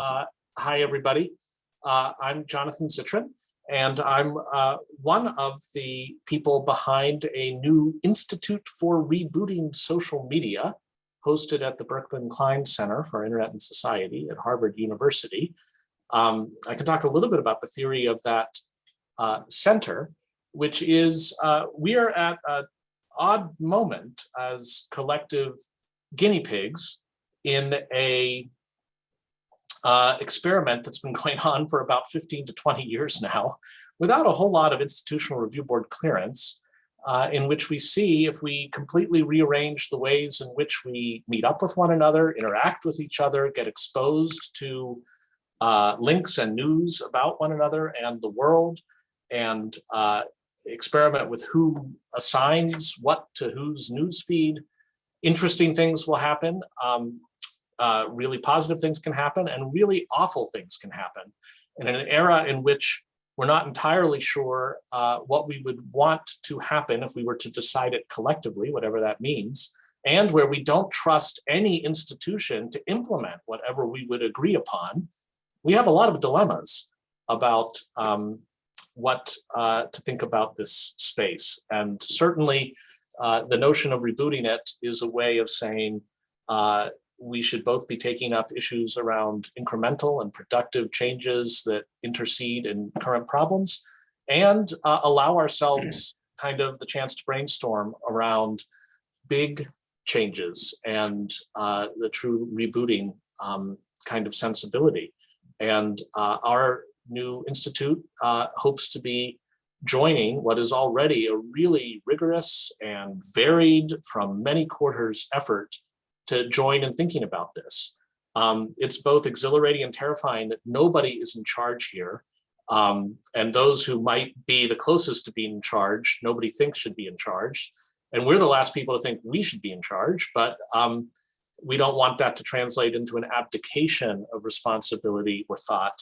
Uh, hi, everybody. Uh, I'm Jonathan Zittrain, and I'm uh, one of the people behind a new Institute for Rebooting Social Media hosted at the Berkman Klein Center for Internet and Society at Harvard University. Um, I can talk a little bit about the theory of that uh, center, which is uh, we are at an odd moment as collective guinea pigs in a uh, experiment that's been going on for about 15 to 20 years now without a whole lot of institutional review board clearance uh, in which we see if we completely rearrange the ways in which we meet up with one another, interact with each other, get exposed to uh, links and news about one another and the world, and uh, experiment with who assigns what to whose news feed, interesting things will happen. Um, uh, really positive things can happen and really awful things can happen. And in an era in which we're not entirely sure uh, what we would want to happen if we were to decide it collectively, whatever that means, and where we don't trust any institution to implement whatever we would agree upon, we have a lot of dilemmas about um, what uh, to think about this space. And certainly uh, the notion of rebooting it is a way of saying, uh, we should both be taking up issues around incremental and productive changes that intercede in current problems and uh, allow ourselves kind of the chance to brainstorm around big changes and uh, the true rebooting um, kind of sensibility. And uh, our new institute uh, hopes to be joining what is already a really rigorous and varied from many quarters effort to join in thinking about this. Um, it's both exhilarating and terrifying that nobody is in charge here. Um, and those who might be the closest to being in charge, nobody thinks should be in charge. And we're the last people to think we should be in charge, but um, we don't want that to translate into an abdication of responsibility or thought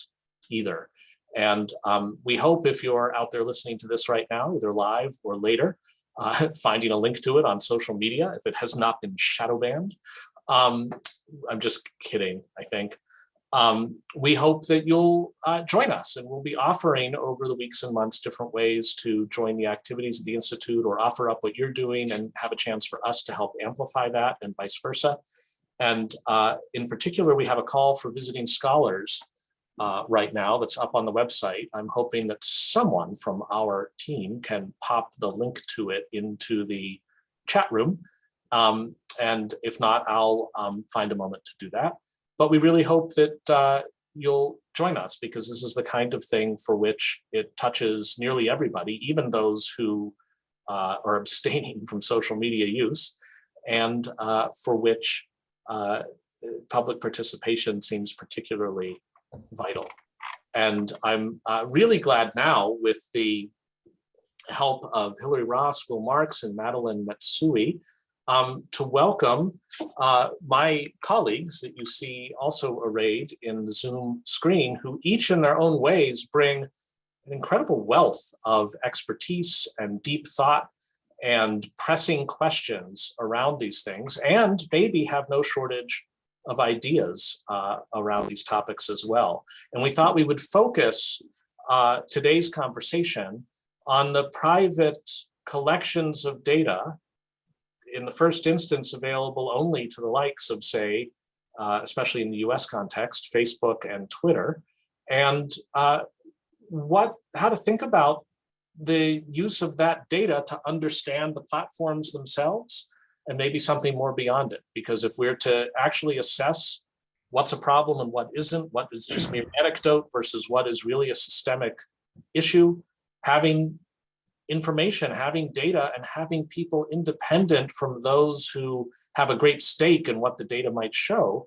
either. And um, we hope if you're out there listening to this right now, either live or later, uh, finding a link to it on social media if it has not been shadow banned. Um, I'm just kidding, I think. Um, we hope that you'll uh, join us and we'll be offering over the weeks and months different ways to join the activities of the Institute or offer up what you're doing and have a chance for us to help amplify that and vice versa. And uh, in particular, we have a call for visiting scholars uh, right now that's up on the website. I'm hoping that someone from our team can pop the link to it into the chat room. Um, and if not, I'll um, find a moment to do that. But we really hope that uh, you'll join us because this is the kind of thing for which it touches nearly everybody, even those who uh, are abstaining from social media use and uh, for which uh, public participation seems particularly vital. And I'm uh, really glad now with the help of Hilary Ross, Will Marks, and Madeline Matsui um, to welcome uh, my colleagues that you see also arrayed in the Zoom screen, who each in their own ways bring an incredible wealth of expertise and deep thought and pressing questions around these things, and maybe have no shortage of ideas uh, around these topics as well. And we thought we would focus uh, today's conversation on the private collections of data, in the first instance available only to the likes of, say, uh, especially in the US context, Facebook and Twitter, and uh, what, how to think about the use of that data to understand the platforms themselves and maybe something more beyond it. Because if we're to actually assess what's a problem and what isn't, what is just mere anecdote versus what is really a systemic issue, having information, having data, and having people independent from those who have a great stake in what the data might show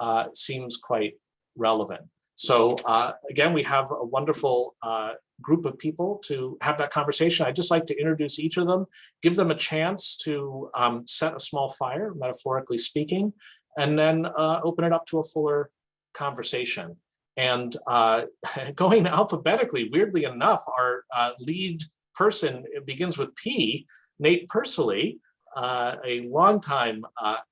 uh, seems quite relevant. So uh, again, we have a wonderful uh, group of people to have that conversation. I'd just like to introduce each of them, give them a chance to um, set a small fire, metaphorically speaking, and then uh, open it up to a fuller conversation. And uh, going alphabetically, weirdly enough, our uh, lead person begins with P, Nate Persily, uh, a longtime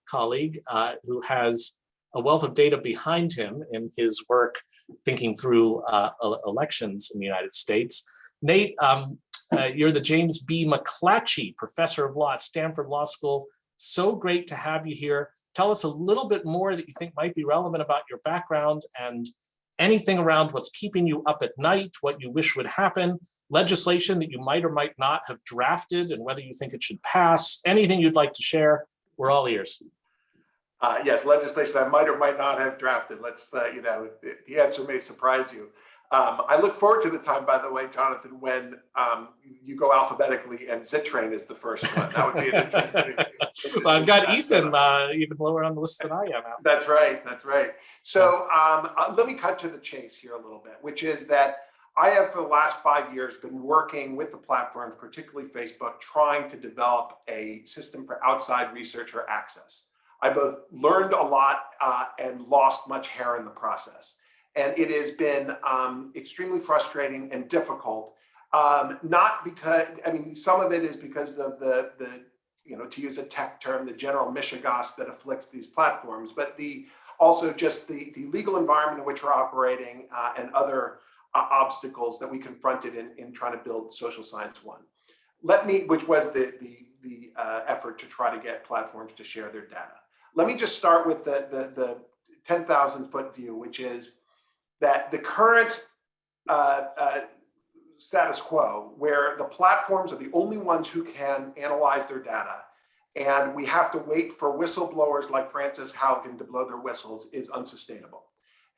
colleague who has a wealth of data behind him in his work thinking through uh, elections in the United States. Nate, um, uh, you're the James B. McClatchy Professor of Law at Stanford Law School. So great to have you here. Tell us a little bit more that you think might be relevant about your background and anything around what's keeping you up at night, what you wish would happen, legislation that you might or might not have drafted and whether you think it should pass, anything you'd like to share, we're all ears. Uh, yes, legislation I might or might not have drafted. Let's, uh, you know, the answer may surprise you. Um, I look forward to the time, by the way, Jonathan, when um, you go alphabetically and Zittrain is the first one. That would be an interesting. well, I've got Ethan uh, even lower on the list than I am. Now. That's right. That's right. So um, uh, let me cut to the chase here a little bit, which is that I have for the last five years been working with the platforms, particularly Facebook, trying to develop a system for outside researcher access. I both learned a lot uh, and lost much hair in the process. And it has been um, extremely frustrating and difficult. Um, not because, I mean, some of it is because of the, the, you know, to use a tech term, the general mishegas that afflicts these platforms, but the also just the, the legal environment in which we're operating uh, and other uh, obstacles that we confronted in, in trying to build Social Science One. Let me, which was the, the, the uh, effort to try to get platforms to share their data. Let me just start with the, the, the 10,000 foot view, which is that the current uh, uh, status quo, where the platforms are the only ones who can analyze their data, and we have to wait for whistleblowers like Frances Haugen to blow their whistles is unsustainable.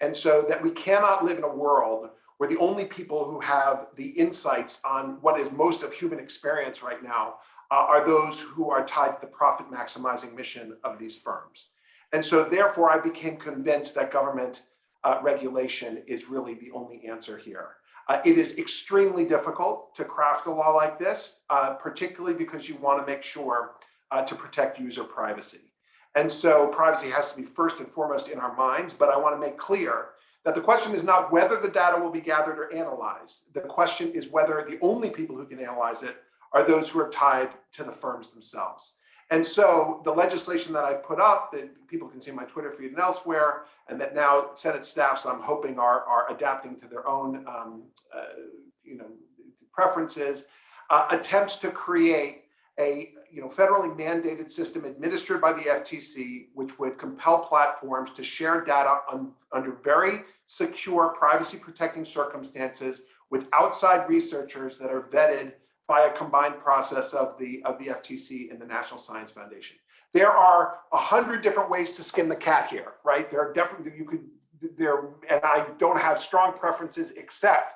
And so that we cannot live in a world where the only people who have the insights on what is most of human experience right now are those who are tied to the profit maximizing mission of these firms. And so therefore I became convinced that government uh, regulation is really the only answer here. Uh, it is extremely difficult to craft a law like this, uh, particularly because you want to make sure uh, to protect user privacy. And so privacy has to be first and foremost in our minds, but I want to make clear that the question is not whether the data will be gathered or analyzed. The question is whether the only people who can analyze it are those who are tied to the firms themselves. And so the legislation that I put up that people can see my Twitter feed and elsewhere, and that now Senate staffs I'm hoping are, are adapting to their own um, uh, you know, preferences, uh, attempts to create a you know, federally mandated system administered by the FTC, which would compel platforms to share data on, under very secure privacy protecting circumstances with outside researchers that are vetted by a combined process of the, of the FTC and the National Science Foundation. There are a hundred different ways to skin the cat here, right? There are definitely, you could, there, and I don't have strong preferences except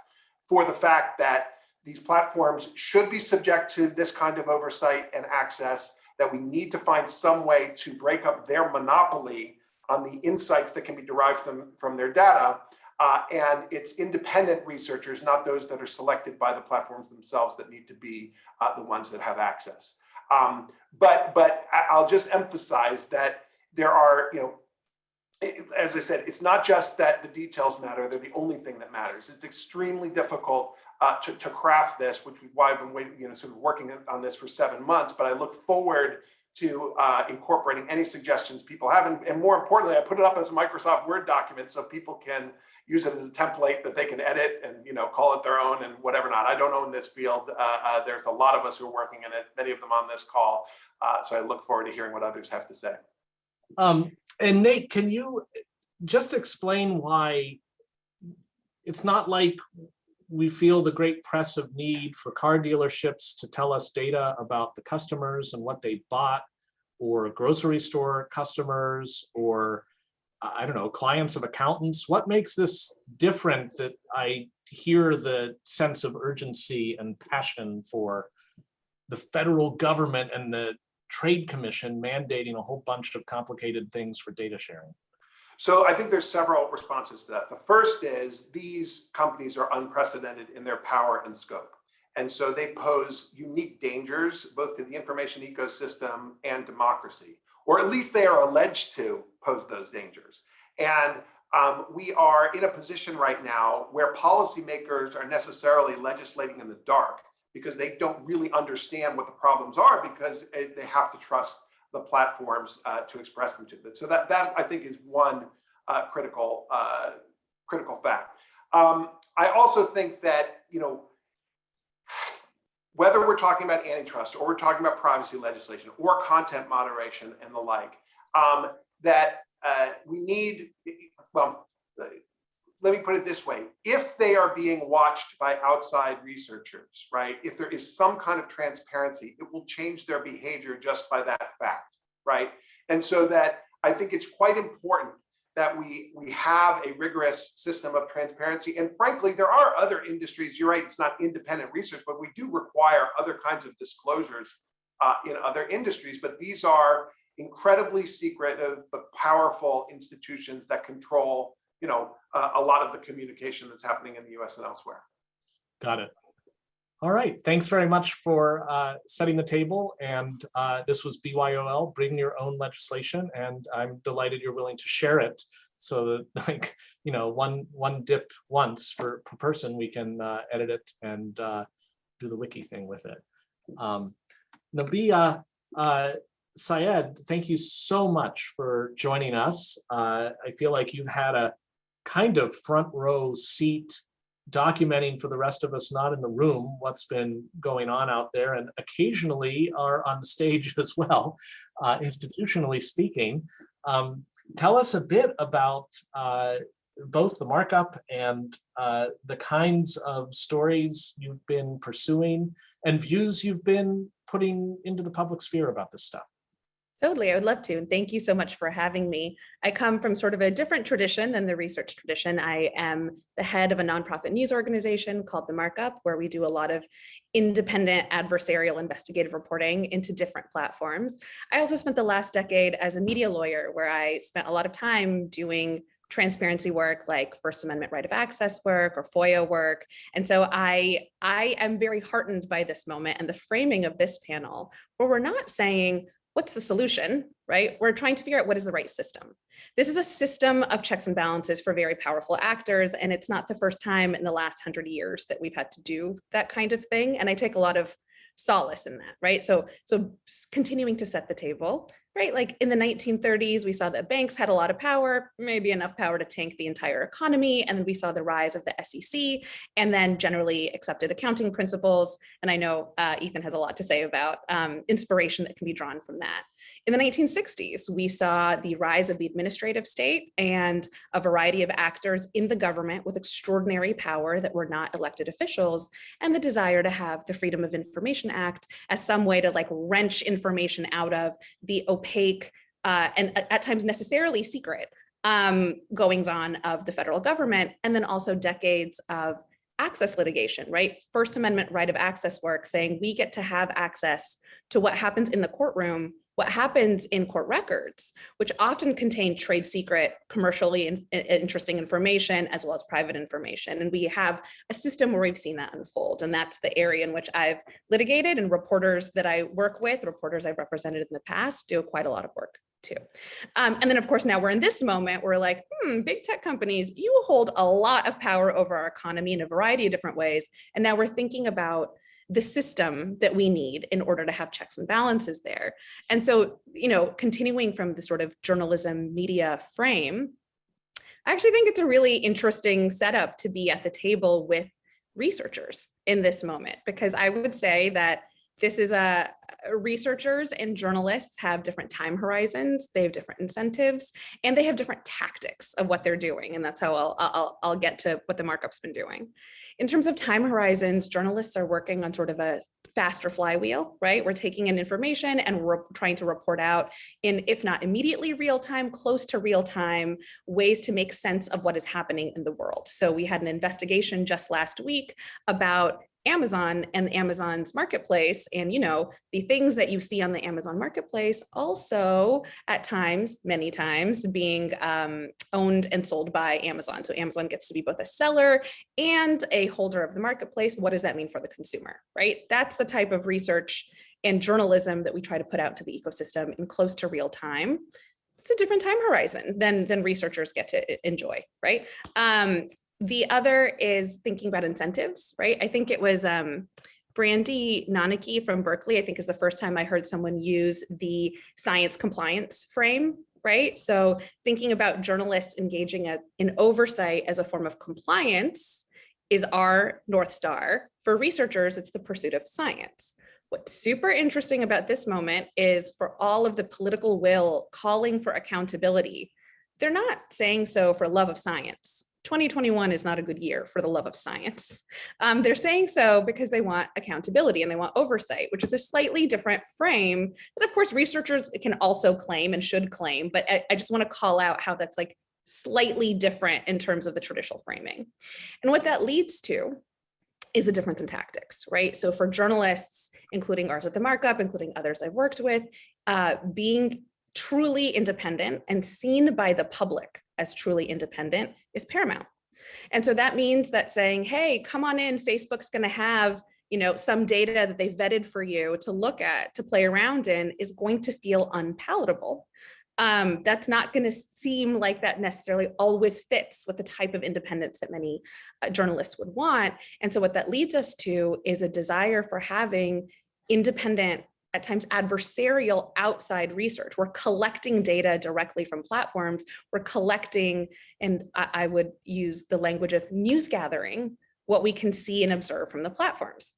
for the fact that these platforms should be subject to this kind of oversight and access, that we need to find some way to break up their monopoly on the insights that can be derived from, from their data, uh, and it's independent researchers, not those that are selected by the platforms themselves that need to be uh, the ones that have access. Um, but, but I'll just emphasize that there are, you know, as I said, it's not just that the details matter, they're the only thing that matters. It's extremely difficult uh, to, to craft this, which is why I've been waiting, you know, sort of working on this for seven months, but I look forward to uh, incorporating any suggestions people have. And, and, more importantly, I put it up as a Microsoft Word document so people can use it as a template that they can edit and you know call it their own and whatever not. I don't own this field. Uh, uh, there's a lot of us who are working in it, many of them on this call. Uh, so I look forward to hearing what others have to say. Um, and Nate, can you just explain why it's not like we feel the great press of need for car dealerships to tell us data about the customers and what they bought or grocery store customers or I don't know, clients of accountants? What makes this different that I hear the sense of urgency and passion for the federal government and the Trade Commission mandating a whole bunch of complicated things for data sharing? So I think there's several responses to that. The first is these companies are unprecedented in their power and scope. And so they pose unique dangers, both to the information ecosystem and democracy, or at least they are alleged to pose those dangers. And um, we are in a position right now where policymakers are necessarily legislating in the dark because they don't really understand what the problems are because they have to trust the platforms uh, to express them to them. So that, that I think is one uh, critical, uh, critical fact. Um, I also think that, you know, whether we're talking about antitrust or we're talking about privacy legislation or content moderation and the like, um, that uh, we need, well, let me put it this way. If they are being watched by outside researchers, right, if there is some kind of transparency, it will change their behavior just by that fact, right? And so that I think it's quite important that we we have a rigorous system of transparency. And frankly, there are other industries, you're right, it's not independent research, but we do require other kinds of disclosures uh, in other industries, but these are incredibly secretive but powerful institutions that control you know, uh, a lot of the communication that's happening in the US and elsewhere. Got it. All right, thanks very much for uh, setting the table. And uh, this was BYOL, bring your own legislation. And I'm delighted you're willing to share it so that like, you know, one one dip once for per person, we can uh, edit it and uh, do the wiki thing with it. Um, Nabiha, uh, Syed, thank you so much for joining us. Uh, I feel like you've had a kind of front row seat documenting for the rest of us not in the room what's been going on out there and occasionally are on the stage as well, uh, institutionally speaking. Um, tell us a bit about uh, both the markup and uh, the kinds of stories you've been pursuing and views you've been putting into the public sphere about this stuff. Totally, I would love to. And thank you so much for having me. I come from sort of a different tradition than the research tradition. I am the head of a nonprofit news organization called The Markup, where we do a lot of independent adversarial investigative reporting into different platforms. I also spent the last decade as a media lawyer, where I spent a lot of time doing transparency work like First Amendment right of access work or FOIA work. And so I, I am very heartened by this moment and the framing of this panel, where we're not saying, what's the solution, right? We're trying to figure out what is the right system. This is a system of checks and balances for very powerful actors, and it's not the first time in the last hundred years that we've had to do that kind of thing. And I take a lot of solace in that, right? So, so continuing to set the table, right? Like in the 1930s, we saw that banks had a lot of power, maybe enough power to tank the entire economy. And then we saw the rise of the SEC and then generally accepted accounting principles. And I know uh, Ethan has a lot to say about um, inspiration that can be drawn from that. In the 1960s, we saw the rise of the administrative state and a variety of actors in the government with extraordinary power that were not elected officials and the desire to have the Freedom of Information Act as some way to like wrench information out of the opaque uh, and at times necessarily secret um, goings on of the federal government, and then also decades of access litigation, right? First Amendment right of access work saying we get to have access to what happens in the courtroom what happens in court records, which often contain trade secret, commercially in, in, interesting information, as well as private information. And we have a system where we've seen that unfold. And that's the area in which I've litigated and reporters that I work with, reporters I've represented in the past, do quite a lot of work too. Um, and then of course, now we're in this moment, we're like, hmm, big tech companies, you hold a lot of power over our economy in a variety of different ways. And now we're thinking about the system that we need in order to have checks and balances there. And so, you know, continuing from the sort of journalism media frame, I actually think it's a really interesting setup to be at the table with researchers in this moment, because I would say that this is a researchers and journalists have different time horizons, they have different incentives, and they have different tactics of what they're doing. And that's how I'll, I'll, I'll get to what the markup's been doing. In terms of time horizons, journalists are working on sort of a faster flywheel, right? We're taking in information and we're trying to report out in, if not immediately real time, close to real time, ways to make sense of what is happening in the world. So we had an investigation just last week about Amazon and Amazon's marketplace. And you know the things that you see on the Amazon marketplace also at times many times being um, owned and sold by Amazon. So Amazon gets to be both a seller and a holder of the marketplace. What does that mean for the consumer right? That's the type of research and journalism that we try to put out to the ecosystem in close to real time. It's a different time horizon than than researchers get to enjoy right? Um, the other is thinking about incentives, right? I think it was um, Brandie Nonnecke from Berkeley, I think is the first time I heard someone use the science compliance frame, right? So thinking about journalists engaging in oversight as a form of compliance is our North Star. For researchers, it's the pursuit of science. What's super interesting about this moment is for all of the political will calling for accountability, they're not saying so for love of science. 2021 is not a good year for the love of science. Um, they're saying so because they want accountability and they want oversight, which is a slightly different frame that of course researchers can also claim and should claim, but I, I just wanna call out how that's like slightly different in terms of the traditional framing. And what that leads to is a difference in tactics, right? So for journalists, including ours at the markup, including others I've worked with, uh, being truly independent and seen by the public as truly independent is paramount. And so that means that saying, hey, come on in, Facebook's gonna have you know, some data that they vetted for you to look at, to play around in is going to feel unpalatable. Um, that's not going to seem like that necessarily always fits with the type of independence that many uh, journalists would want. And so what that leads us to is a desire for having independent at times adversarial outside research. We're collecting data directly from platforms. We're collecting, and I, I would use the language of news gathering, what we can see and observe from the platforms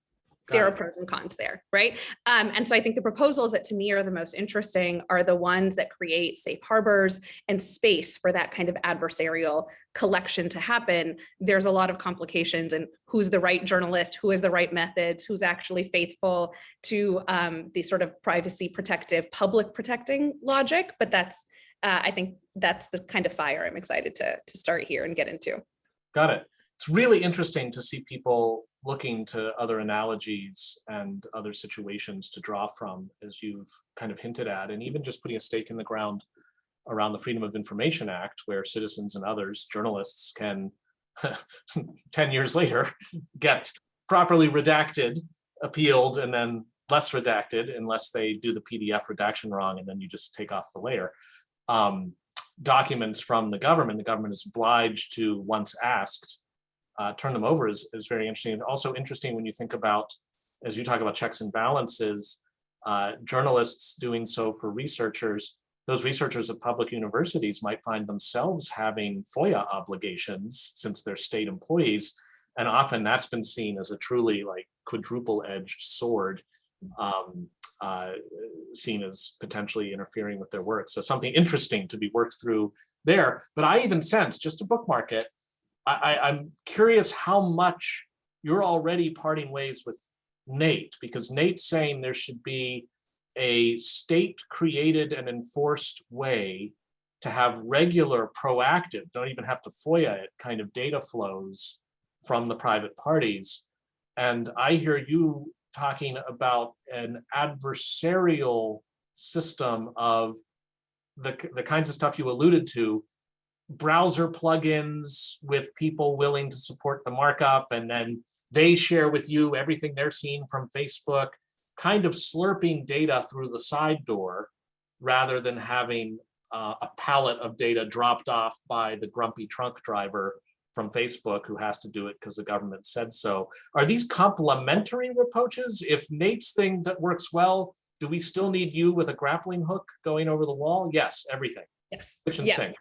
there are pros and cons there, right? Um, and so I think the proposals that to me are the most interesting are the ones that create safe harbors and space for that kind of adversarial collection to happen. There's a lot of complications and who's the right journalist, who has the right methods, who's actually faithful to um, the sort of privacy protective, public protecting logic. But that's, uh, I think that's the kind of fire I'm excited to, to start here and get into. Got it. It's really interesting to see people looking to other analogies and other situations to draw from, as you've kind of hinted at, and even just putting a stake in the ground around the Freedom of Information Act, where citizens and others, journalists can, 10 years later, get properly redacted, appealed, and then less redacted unless they do the PDF redaction wrong, and then you just take off the layer. Um, documents from the government, the government is obliged to, once asked, uh, turn them over is, is very interesting. And also interesting when you think about, as you talk about checks and balances, uh, journalists doing so for researchers, those researchers at public universities might find themselves having FOIA obligations since they're state employees. And often that's been seen as a truly like quadruple edged sword um, uh, seen as potentially interfering with their work. So something interesting to be worked through there. But I even sense, just to bookmark it, I, I'm curious how much you're already parting ways with Nate, because Nate's saying there should be a state created and enforced way to have regular proactive, don't even have to FOIA it, kind of data flows from the private parties. And I hear you talking about an adversarial system of the, the kinds of stuff you alluded to, browser plugins with people willing to support the markup and then they share with you everything they're seeing from Facebook, kind of slurping data through the side door rather than having uh, a pallet of data dropped off by the grumpy trunk driver from Facebook who has to do it because the government said so. Are these complementary approaches? If Nate's thing that works well, do we still need you with a grappling hook going over the wall? Yes, everything. Yes. Kitchen Yeah. sink.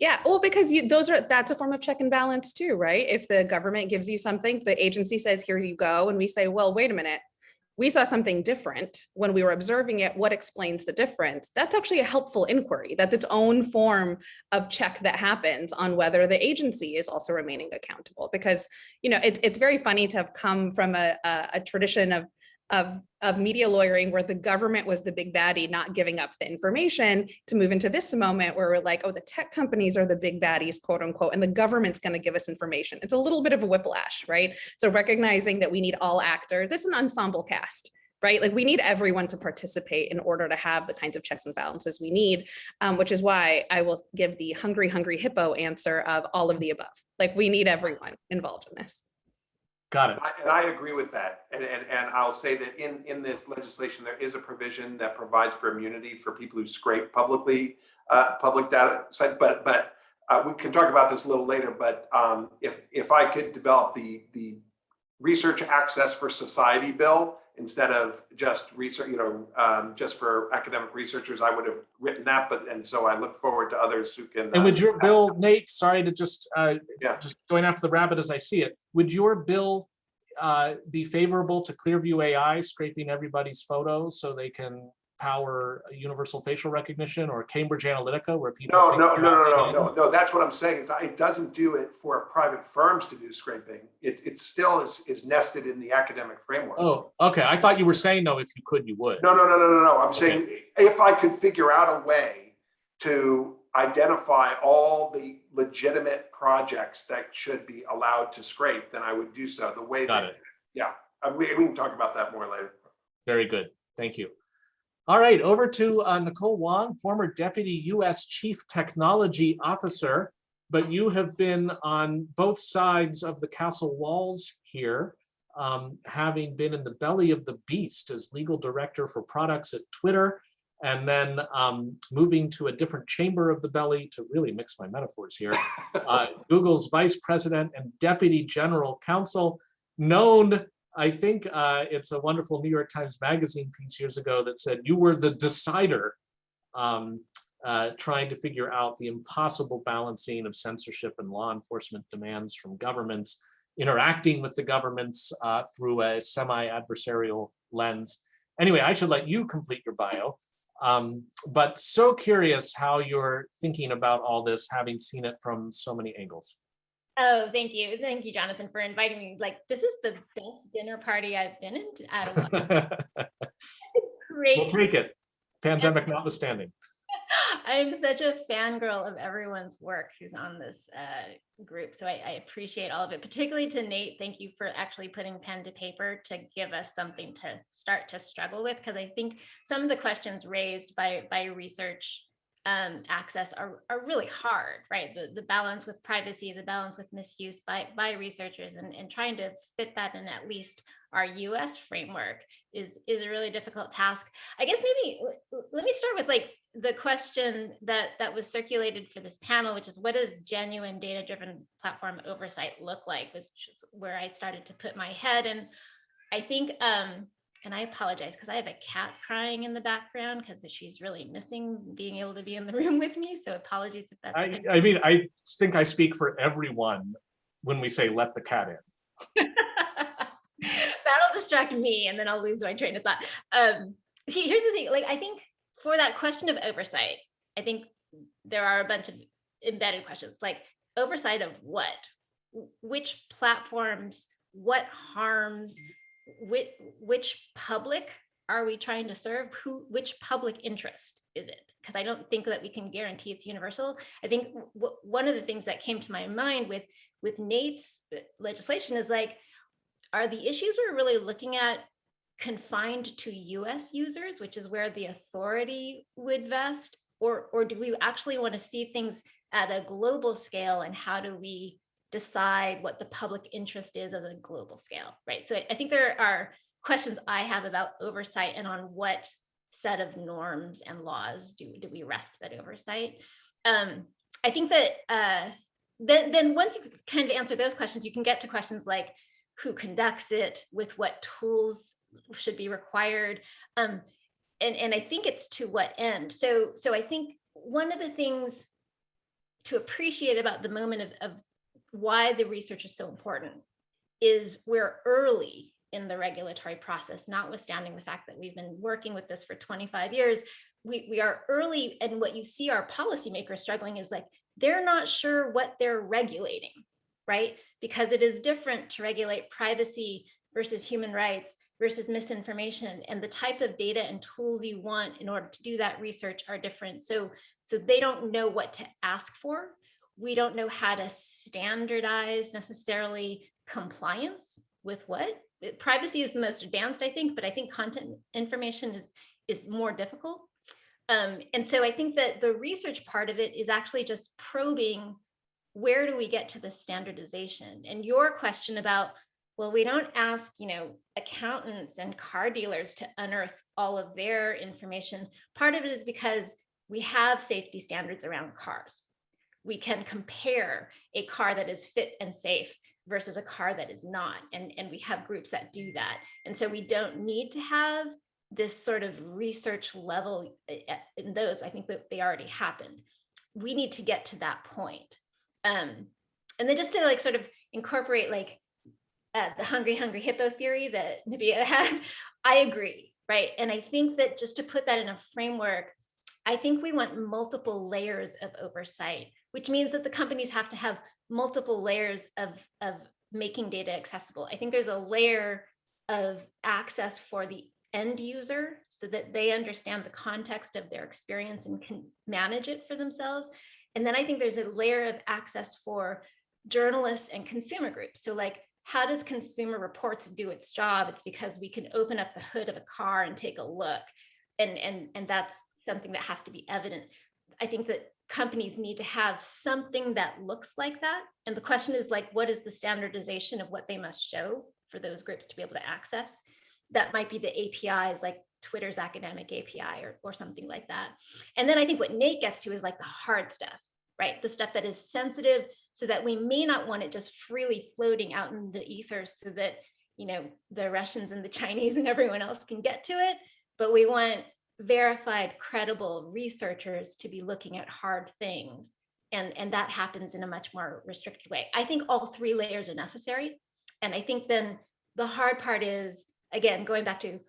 Yeah, well, because you, those are, that's a form of check and balance too, right? If the government gives you something, the agency says, here you go, and we say, well, wait a minute. We saw something different when we were observing it. What explains the difference? That's actually a helpful inquiry. That's its own form of check that happens on whether the agency is also remaining accountable. Because, you know, it's, it's very funny to have come from a, a, a tradition of of, of media lawyering where the government was the big baddie not giving up the information to move into this moment where we're like, oh, the tech companies are the big baddies, quote unquote, and the government's going to give us information. It's a little bit of a whiplash, right? So recognizing that we need all actors, this is an ensemble cast, right? Like we need everyone to participate in order to have the kinds of checks and balances we need, um, which is why I will give the hungry, hungry hippo answer of all of the above. Like we need everyone involved in this. Got it. I- And I agree with that. And, and, and I'll say that in, in this legislation, there is a provision that provides for immunity for people who scrape publicly, uh, public data but, but uh, we can talk about this a little later, but um, if, if I could develop the, the research access for society bill instead of just research, you know, um, just for academic researchers, I would have written that, but, and so I look forward to others who can. And uh, would your bill, Nate, sorry to just, uh, Yeah. just going after the rabbit as I see it, would your bill uh, be favorable to Clearview AI scraping everybody's photos so they can power universal facial recognition or Cambridge Analytica where people? No, no, no, no, no, no, no, that's what I'm saying, is it doesn't do it for private firms to do scraping. It, it still is, is nested in the academic framework. Oh, okay. I thought you were saying, no, if you could, you would. No, no, no, no, no, no, I'm saying, if I could figure out a way to identify all the legitimate projects that should be allowed to scrape, then I would do so, the way Got that, it. yeah, uh, we, we can talk about that more later. Very good. Thank you. All right, over to uh, Nicole Wong, former Deputy U.S. Chief Technology Officer, but you have been on both sides of the castle walls here, um, having been in the belly of the beast as legal director for products at Twitter, and then um, moving to a different chamber of the belly to really mix my metaphors here. uh, Google's vice president and deputy general counsel, known I think uh, it's a wonderful New York Times Magazine piece years ago that said you were the decider um, uh, trying to figure out the impossible balancing of censorship and law enforcement demands from governments, interacting with the governments uh, through a semi-adversarial lens. Anyway, I should let you complete your bio, um, but so curious how you're thinking about all this, having seen it from so many angles. Oh, thank you. Thank you, Jonathan, for inviting me. Like, this is the best dinner party I've been in at a. Great. We'll take it, pandemic notwithstanding. I'm such a fangirl of everyone's work who's on this uh, group. So I, I appreciate all of it, particularly to Nate. Thank you for actually putting pen to paper to give us something to start to struggle with. Because I think some of the questions raised by, by research um, access are, are really hard, right? The, the balance with privacy, the balance with misuse by, by researchers and, and trying to fit that in at least our US framework is, is a really difficult task. I guess maybe let me start with like the question that, that was circulated for this panel, which is what does genuine data-driven platform oversight look like, which is where I started to put my head. And I think, um, and I apologize because I have a cat crying in the background because she's really missing being able to be in the room with me. So apologies if that's. I, I mean, I think I speak for everyone when we say let the cat in. That'll distract me and then I'll lose my train of thought. Um, see, here's the thing, like, I think for that question of oversight, I think there are a bunch of embedded questions, like oversight of what? Which platforms, what harms, which, which public are we trying to serve? Who, which public interest is it? Because I don't think that we can guarantee it's universal. I think one of the things that came to my mind with, with Nate's uh, legislation is like, are the issues we're really looking at confined to US users, which is where the authority would vest? Or, or do we actually want to see things at a global scale and how do we decide what the public interest is as a global scale, right? So I think there are questions I have about oversight and on what set of norms and laws do, do we rest that oversight? Um, I think that uh, then, then once you kind of answer those questions, you can get to questions like, who conducts it, with what tools should be required. Um, and, and I think it's to what end. So, so I think one of the things to appreciate about the moment of, of why the research is so important is we're early in the regulatory process, notwithstanding the fact that we've been working with this for 25 years. We, we are early and what you see our policymakers struggling is like, they're not sure what they're regulating, right? Because it is different to regulate privacy versus human rights versus misinformation and the type of data and tools you want in order to do that research are different. So, so they don't know what to ask for. We don't know how to standardize necessarily compliance with what. Privacy is the most advanced, I think, but I think content information is, is more difficult. Um, and so I think that the research part of it is actually just probing where do we get to the standardization? And your question about, well, we don't ask, you know, accountants and car dealers to unearth all of their information. Part of it is because we have safety standards around cars. We can compare a car that is fit and safe versus a car that is not. And, and we have groups that do that. And so we don't need to have this sort of research level eh, eh, in those. I think that they already happened. We need to get to that point. Um, and then just to like sort of incorporate like uh, the hungry, hungry hippo theory that Nabiha had, I agree, right? And I think that just to put that in a framework, I think we want multiple layers of oversight, which means that the companies have to have multiple layers of, of making data accessible. I think there's a layer of access for the end user so that they understand the context of their experience and can manage it for themselves. And then I think there's a layer of access for journalists and consumer groups. So like, how does consumer reports do its job? It's because we can open up the hood of a car and take a look. And, and, and that's something that has to be evident. I think that companies need to have something that looks like that. And the question is like, what is the standardization of what they must show for those groups to be able to access? That might be the APIs like Twitter's academic API or, or something like that. And then I think what Nate gets to is like the hard stuff, right? The stuff that is sensitive so that we may not want it just freely floating out in the ether so that, you know, the Russians and the Chinese and everyone else can get to it. But we want verified, credible researchers to be looking at hard things. And, and that happens in a much more restricted way. I think all three layers are necessary. And I think then the hard part is, again, going back to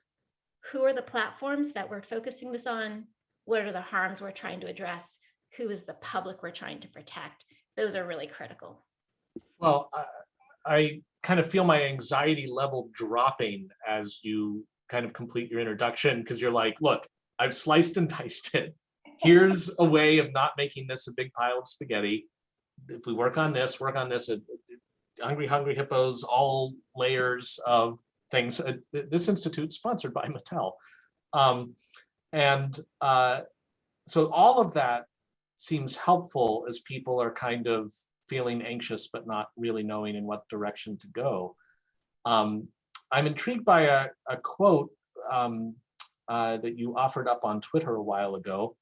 who are the platforms that we're focusing this on? What are the harms we're trying to address? Who is the public we're trying to protect? Those are really critical. Well, I, I kind of feel my anxiety level dropping as you kind of complete your introduction because you're like, look, I've sliced and diced it. Here's a way of not making this a big pile of spaghetti. If we work on this, work on this, uh, Hungry Hungry Hippos, all layers of things. Uh, This institute sponsored by Mattel. Um, and uh, so all of that seems helpful as people are kind of feeling anxious, but not really knowing in what direction to go. Um, I'm intrigued by a, a quote um, uh, that you offered up on Twitter a while ago.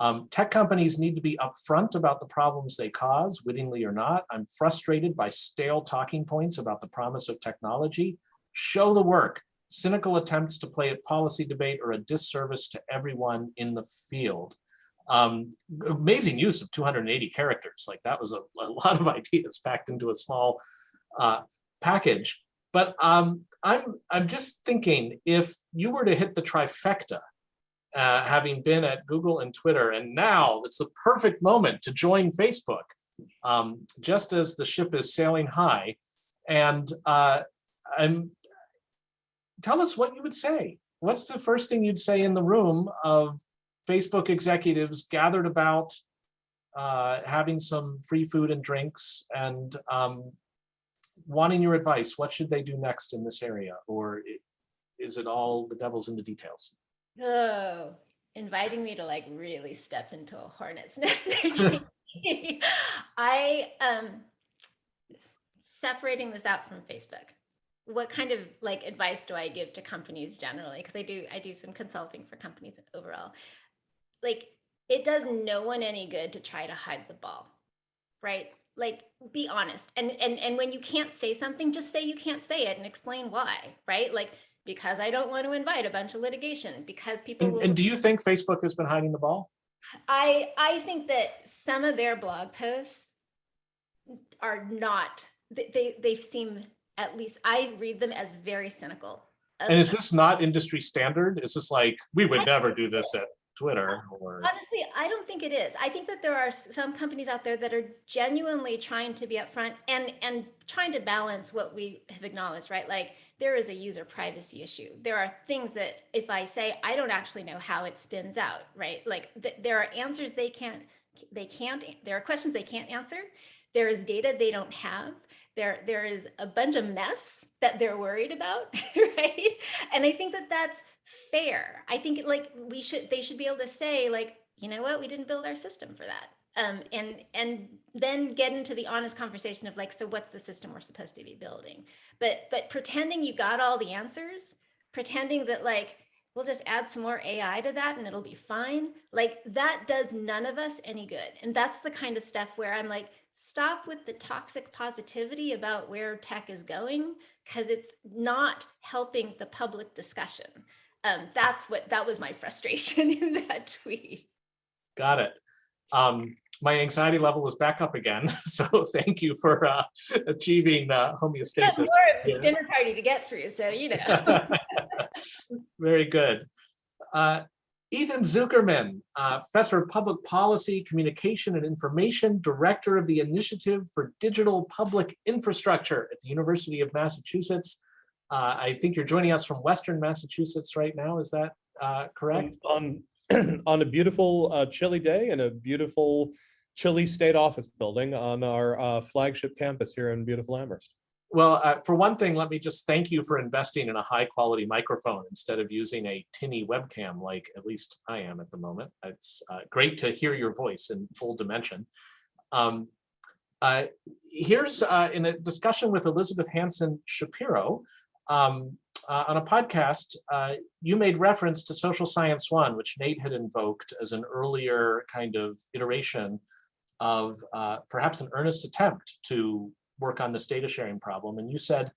Um, tech companies need to be upfront about the problems they cause, wittingly or not. I'm frustrated by stale talking points about the promise of technology. Show the work. Cynical attempts to play at policy debate are a disservice to everyone in the field. Um, amazing use of 280 characters. Like that was a, a lot of ideas packed into a small uh, package. But um, I'm, I'm just thinking if you were to hit the trifecta, uh, having been at Google and Twitter, and now it's the perfect moment to join Facebook, um, just as the ship is sailing high. And uh, I'm, tell us what you would say. What's the first thing you'd say in the room of Facebook executives gathered about uh, having some free food and drinks and um, wanting your advice, what should they do next in this area? Or is it all the devil's in the details? Oh, inviting me to like really step into a hornet's nest. I um separating this out from Facebook. What kind of like advice do I give to companies generally? Because I do I do some consulting for companies overall. Like it does no one any good to try to hide the ball, right? Like be honest and and and when you can't say something just say you can't say it and explain why right like because i don't want to invite a bunch of litigation because people And, will, and do you think Facebook has been hiding the ball? i i think that some of their blog posts are not they they, they seem at least i read them as very cynical And is this not industry standard? Is this like, we would never do this at Twitter or? Honestly, I don't think it is. I think that there are some companies out there that are genuinely trying to be upfront and and trying to balance what we have acknowledged, right? Like there is a user privacy issue. There are things that if I say I don't actually know how it spins out, right? Like th- there are answers they can't they can't there are questions they can't answer. There is data they don't have. There there is a bunch of mess that they're worried about, right? And I think that that's fair. I think like we should they should be able to say like, you know what, we didn't build our system for that. Um, and and then get into the honest conversation of like, so what's the system we're supposed to be building? But but pretending you got all the answers, pretending that like we'll just add some more AI to that and it'll be fine. Like that does none of us any good. And that's the kind of stuff where I'm like, stop with the toxic positivity about where tech is going because it's not helping the public discussion. Um, that's what that was my frustration in that tweet. Got it. Um, my anxiety level is back up again, so thank you for uh, achieving uh, homeostasis. more of Yeah. dinner party to get through, so you know. Very good. Uh, Ethan Zuckerman, uh, Professor of Public Policy, Communication and Information, Director of the Initiative for Digital Public Infrastructure at the University of Massachusetts. Uh, I think you're joining us from Western Massachusetts right now. Is that uh, correct? on on a beautiful uh, chilly day in a beautiful chilly state office building on our uh, flagship campus here in beautiful Amherst. Well, uh, for one thing, let me just thank you for investing in a high quality microphone instead of using a tinny webcam like at least I am at the moment. It's uh, great to hear your voice in full dimension. Um, uh, here's uh, in a discussion with Elizabeth Hansen Shapiro um, uh, on a podcast, uh, you made reference to Social Science One, which Nate had invoked as an earlier kind of iteration of perhaps an earnest attempt to work on this data sharing problem. And you said,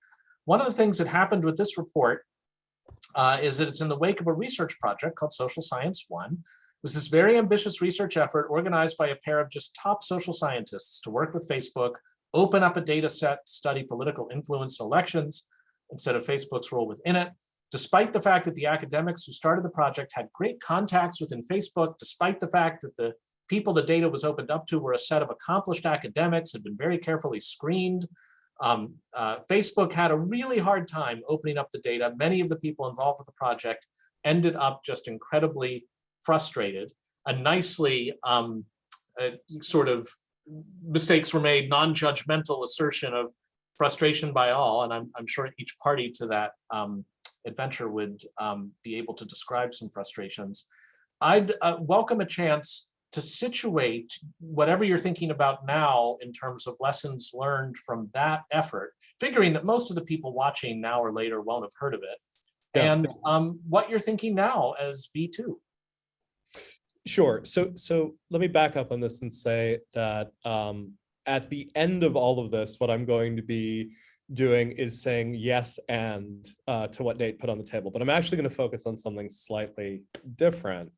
one of the things that happened with this report uh, is that it's in the wake of a research project called Social Science One. It was this very ambitious research effort organized by a pair of just top social scientists to work with Facebook, open up a data set, study political influence in elections instead of Facebook's role within it. Despite the fact that the academics who started the project had great contacts within Facebook, despite the fact that the people the data was opened up to were a set of accomplished academics, had been very carefully screened. Um, uh, Facebook had a really hard time opening up the data. Many of the people involved with the project ended up just incredibly frustrated. A nicely um, uh, sort of mistakes were made, non-judgmental assertion of frustration by all, and I'm, I'm sure each party to that um, adventure would um, be able to describe some frustrations. I'd uh, welcome a chance to situate whatever you're thinking about now in terms of lessons learned from that effort, figuring that most of the people watching now or later won't have heard of it, Yeah. and um, what you're thinking now as V2. Sure. So so let me back up on this and say that um, at the end of all of this, what I'm going to be doing is saying yes and uh, to what Nate put on the table. But I'm actually going to focus on something slightly different,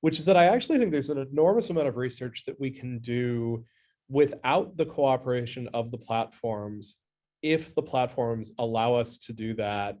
which is that I actually think there's an enormous amount of research that we can do without the cooperation of the platforms if the platforms allow us to do that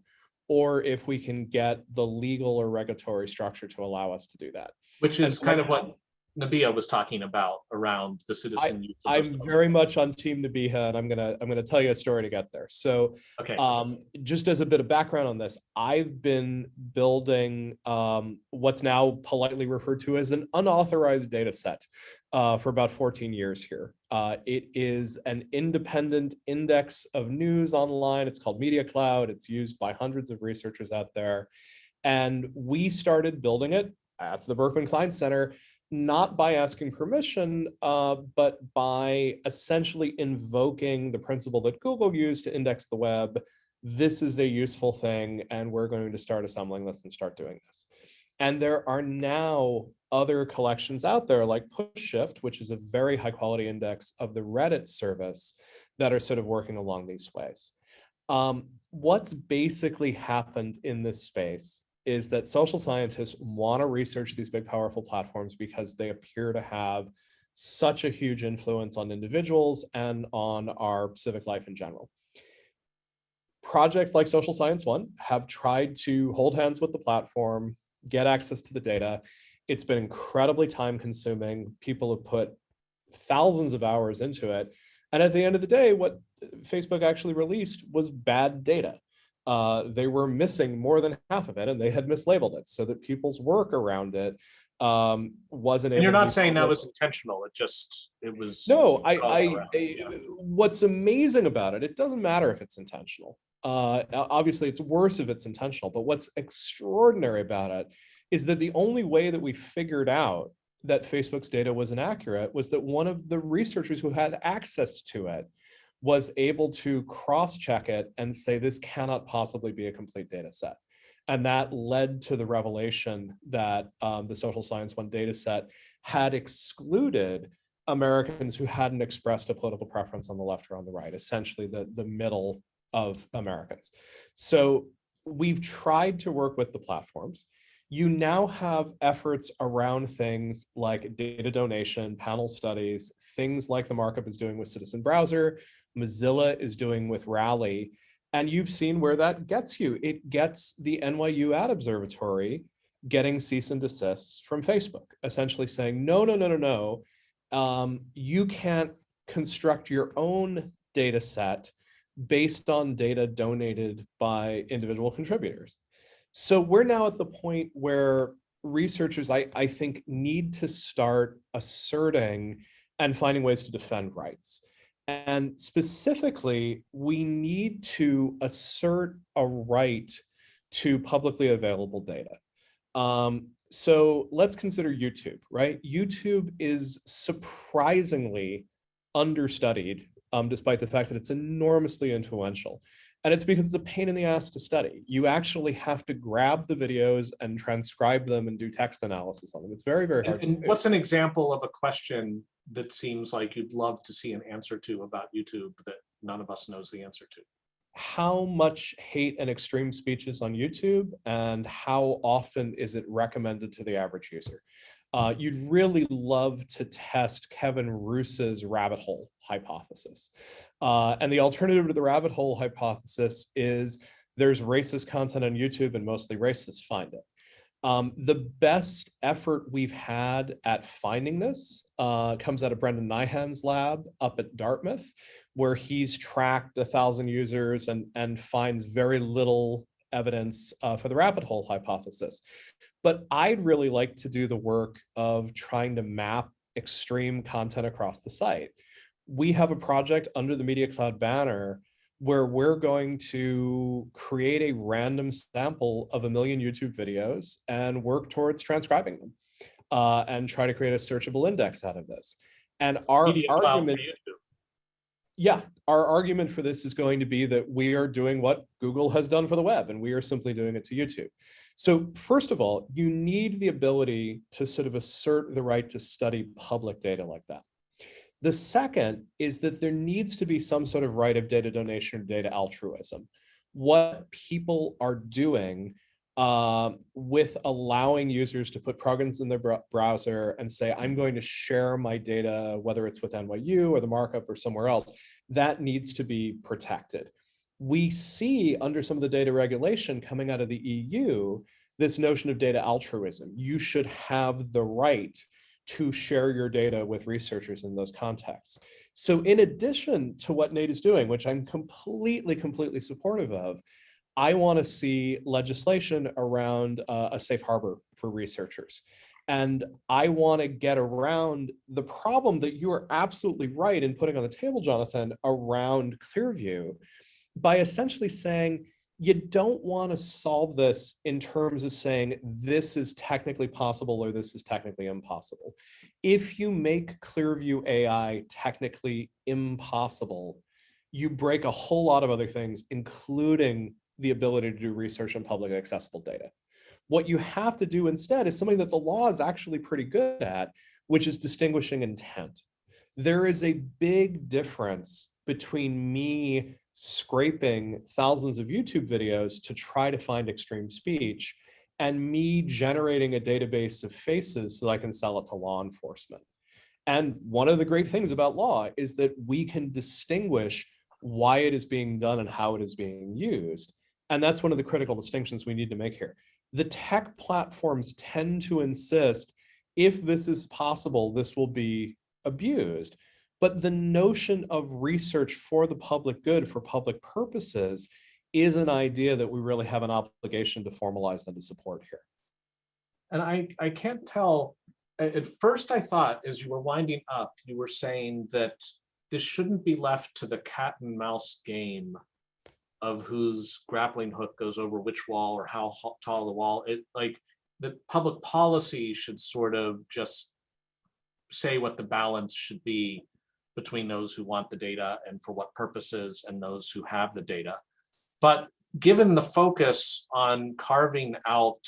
or if we can get the legal or regulatory structure to allow us to do that. Which is so kind of what Nabiha was talking about around the citizen. I'm programs. very much on team Nabiha and I'm gonna, I'm gonna tell you a story to get there. So Okay, um, just as a bit of background on this, I've been building um, what's now politely referred to as an unauthorized data set uh, for about 14 years here. Uh, it is an independent index of news online. It's called Media Cloud. It's used by hundreds of researchers out there. And we started building it at the Berkman Klein Center not by asking permission, uh, but by essentially invoking the principle that Google used to index the web. This is a useful thing, and we're going to start assembling this and start doing this. And there are now other collections out there like PushShift, which is a very high quality index of the Reddit service that are sort of working along these ways. Um, what's basically happened in this space is that social scientists want to research these big powerful platforms because they appear to have such a huge influence on individuals and on our civic life in general. Projects like Social Science One have tried to hold hands with the platform, get access to the data. It's been incredibly time consuming. People have put thousands of hours into it. And at the end of the day, what Facebook actually released was bad data uh, they were missing more than half of it and they had mislabeled it so that people's work around it um, wasn't and you're not saying that was intentional, it just, it was. No, I, I, around, I- yeah. what's amazing about it, it doesn't matter if it's intentional. Uh, obviously it's worse if it's intentional, but what's extraordinary about it is that the only way that we figured out that Facebook's data was inaccurate was that one of the researchers who had access to it was able to cross-check it and say this cannot possibly be a complete data set. And that led to the revelation that um, the social science one data set had excluded Americans who hadn't expressed a political preference on the left or on the right, essentially the, the middle of Americans. So we've tried to work with the platforms. You now have efforts around things like data donation, panel studies, things like the markup is doing with Citizen Browser, Mozilla is doing with Rally, and you've seen where that gets you. It gets the NYU Ad Observatory getting cease and desists from Facebook, essentially saying, no, no, no, no, no. Um, you can't construct your own data set based on data donated by individual contributors. So we're now at the point where researchers, I, I think, need to start asserting and finding ways to defend rights. And specifically, we need to assert a right to publicly available data. Um, so let's consider YouTube, right? YouTube is surprisingly understudied, um, despite the fact that it's enormously influential. And it's because it's a pain in the ass to study. You actually have to grab the videos and transcribe them and do text analysis on them. It's very, very hard. And, and what's an example of a question that seems like you'd love to see an answer to about YouTube that none of us knows the answer to? how much hate and extreme speech is on YouTube and how often is it recommended to the average user? Uh, you'd really love to test Kevin Roose's rabbit hole hypothesis. Uh, and the alternative to the rabbit hole hypothesis is there's racist content on YouTube and mostly racists find it. Um, the best effort we've had at finding this uh, comes out of Brendan Nyhan's lab up at Dartmouth, where he's tracked a thousand users and, and finds very little evidence uh, for the rabbit hole hypothesis. But I'd really like to do the work of trying to map extreme content across the site. We have a project under the Media Cloud banner where we're going to create a random sample of a million YouTube videos and work towards transcribing them uh, and try to create a searchable index out of this. And our Media argument, yeah, our argument for this is going to be that we are doing what Google has done for the web and we are simply doing it to YouTube. So first of all, you need the ability to sort of assert the right to study public data like that. The second is that there needs to be some sort of right of data donation or data altruism. What people are doing uh, with allowing users to put programs in their br browser and say, I'm going to share my data, whether it's with NYU or the markup or somewhere else, that needs to be protected. We see under some of the data regulation coming out of the EU, this notion of data altruism. You should have the right to share your data with researchers in those contexts. So in addition to what Nate is doing, which I'm completely, completely supportive of, I want to see legislation around uh, a safe harbor for researchers. And I want to get around the problem that you are absolutely right in putting on the table, Jonathan, around Clearview by essentially saying, you don't want to solve this in terms of saying this is technically possible or this is technically impossible. If you make Clearview AI technically impossible, you break a whole lot of other things, including the ability to do research on publicly accessible data. What you have to do instead is something that the law is actually pretty good at, which is distinguishing intent. There is a big difference between me scraping thousands of YouTube videos to try to find extreme speech and me generating a database of faces so I can sell it to law enforcement. And one of the great things about law is that we can distinguish why it is being done and how it is being used. And that's one of the critical distinctions we need to make here. The tech platforms tend to insist if this is possible, this will be abused. But the notion of research for the public good, for public purposes, is an idea that we really have an obligation to formalize and to support here. And I, I can't tell, at first I thought as you were winding up, you were saying that this shouldn't be left to the cat and mouse game of whose grappling hook goes over which wall or how tall the wall. It like the public policy should sort of just say what the balance should be between those who want the data and for what purposes and those who have the data. But given the focus on carving out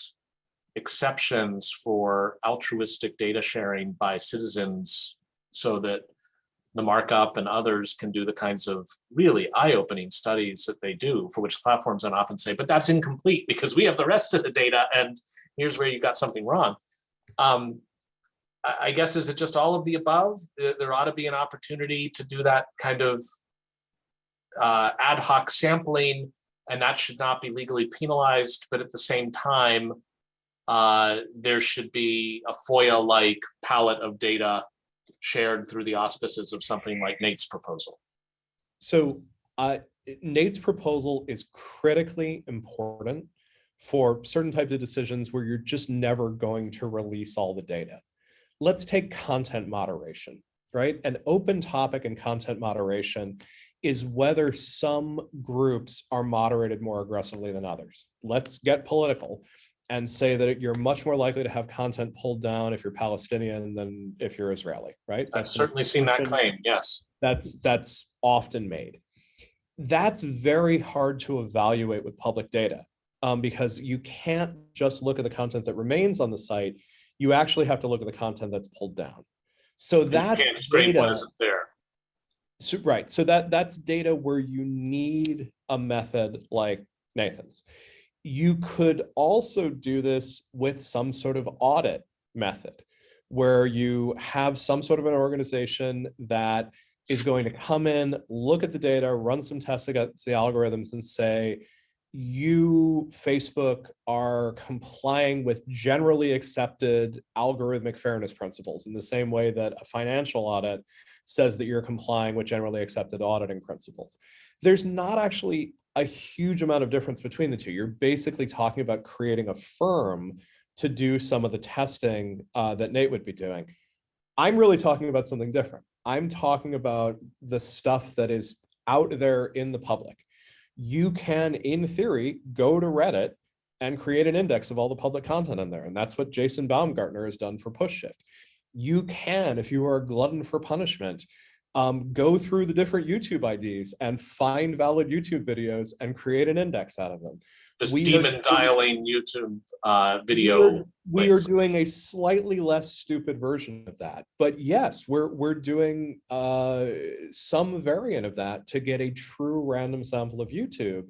exceptions for altruistic data sharing by citizens so that the markup and others can do the kinds of really eye-opening studies that they do, for which platforms then often say, but that's incomplete because we have the rest of the data and here's where you got something wrong. Um, I, guess, is it just all of the above? There, there ought to be an opportunity to do that kind of uh, ad hoc sampling, and that should not be legally penalized, but at the same time, uh, there should be a FOIA-like palette of data shared through the auspices of something like Nate's proposal. So uh, Nate's proposal is critically important for certain types of decisions where you're just never going to release all the data. Let's take content moderation, right? An open topic in content moderation is whether some groups are moderated more aggressively than others. Let's get political and say that you're much more likely to have content pulled down if you're Palestinian than if you're Israeli, right? I've That's certainly seen that claim, yes. that's that's often made. That's very hard to evaluate with public data um, because you can't just look at the content that remains on the site. You actually have to look at the content that's pulled down. So that's can't scrape what data. there. So, right. So that that's data where you need a method like Nathan's. You could also do this with some sort of audit method where you have some sort of an organization that is going to come in, look at the data, run some tests against the algorithms and say, you, Facebook, are complying with generally accepted algorithmic fairness principles in the same way that a financial audit says that you're complying with generally accepted auditing principles. There's not actually a huge amount of difference between the two. You're basically talking about creating a firm to do some of the testing uh, that Nate would be doing. I'm really talking about something different. I'm talking about the stuff that is out there in the public. You can, in theory, go to Reddit and create an index of all the public content in there. And that's what Jason Baumgartner has done for PushShift. You can, if you are a glutton for punishment, um, go through the different YouTube IDs and find valid YouTube videos and create an index out of them. Just We demon doing- dialing YouTube uh, We video. are- We are doing a slightly less stupid version of that, but yes, we're, we're doing uh, some variant of that to get a true random sample of YouTube.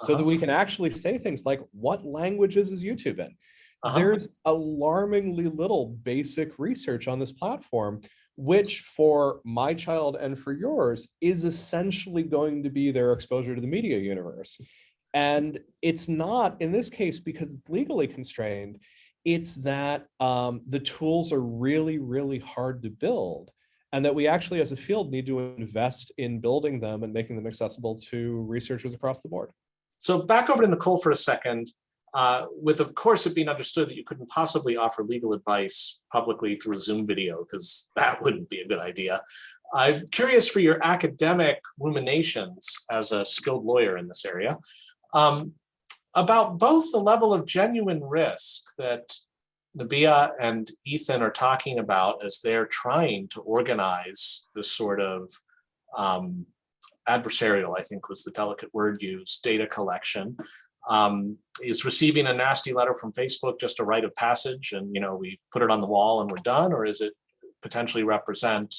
So that Uh-huh. we can actually say things like, what languages is YouTube in? Uh-huh. There's alarmingly little basic research on this platform, which for my child and for yours is essentially going to be their exposure to the media universe. And it's not in this case because it's legally constrained. It's that um, the tools are really, really hard to build and that we actually as a field need to invest in building them and making them accessible to researchers across the board. So back over to Nicole for a second, uh, with of course it being understood that you couldn't possibly offer legal advice publicly through Zoom video, because that wouldn't be a good idea. I'm curious for your academic ruminations as a skilled lawyer in this area um, about both the level of genuine risk that Nabiha and Ethan are talking about as they're trying to organize this sort of um, adversarial, I think was the delicate word used, data collection. Um, is receiving a nasty letter from Facebook just a rite of passage and, you know, we put it on the wall and we're done, or is it potentially represent